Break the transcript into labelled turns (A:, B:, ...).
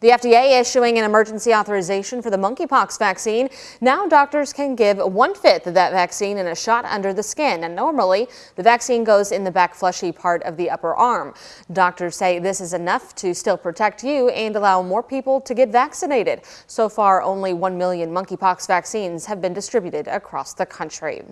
A: The FDA issuing an emergency authorization for the monkeypox vaccine. Now doctors can give one-fifth of that vaccine in a shot under the skin. And normally, the vaccine goes in the back fleshy part of the upper arm. Doctors say this is enough to still protect you and allow more people to get vaccinated. So far, only 1 million monkeypox vaccines have been distributed across the country.